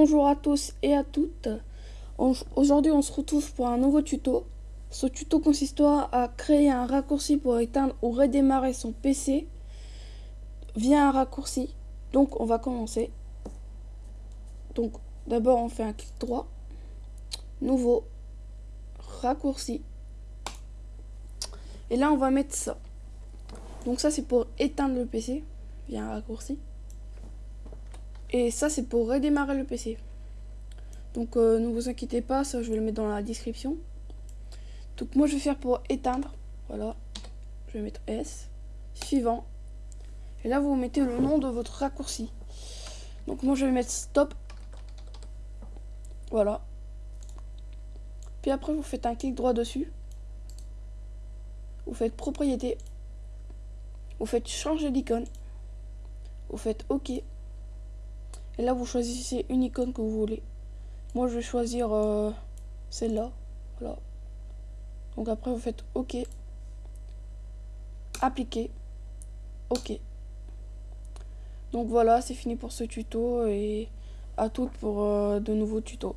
bonjour à tous et à toutes. Aujourd'hui, on se retrouve pour un nouveau tuto. Ce tuto consistera à créer un raccourci pour éteindre ou redémarrer son PC via un raccourci. Donc, on va commencer. Donc, d'abord, on fait un clic droit. Nouveau. Raccourci. Et là, on va mettre ça. Donc ça, c'est pour éteindre le PC via un raccourci. Et ça, c'est pour redémarrer le PC. Donc, euh, ne vous inquiétez pas, ça, je vais le mettre dans la description. Donc, moi, je vais faire pour éteindre. Voilà. Je vais mettre S. Suivant. Et là, vous mettez le nom de votre raccourci. Donc, moi, je vais mettre stop. Voilà. Puis après, vous faites un clic droit dessus. Vous faites propriété. Vous faites changer d'icône. Vous faites OK. Et là, vous choisissez une icône que vous voulez. Moi, je vais choisir euh, celle-là. Voilà. Donc après, vous faites OK. Appliquer. OK. Donc voilà, c'est fini pour ce tuto et à toutes pour euh, de nouveaux tutos.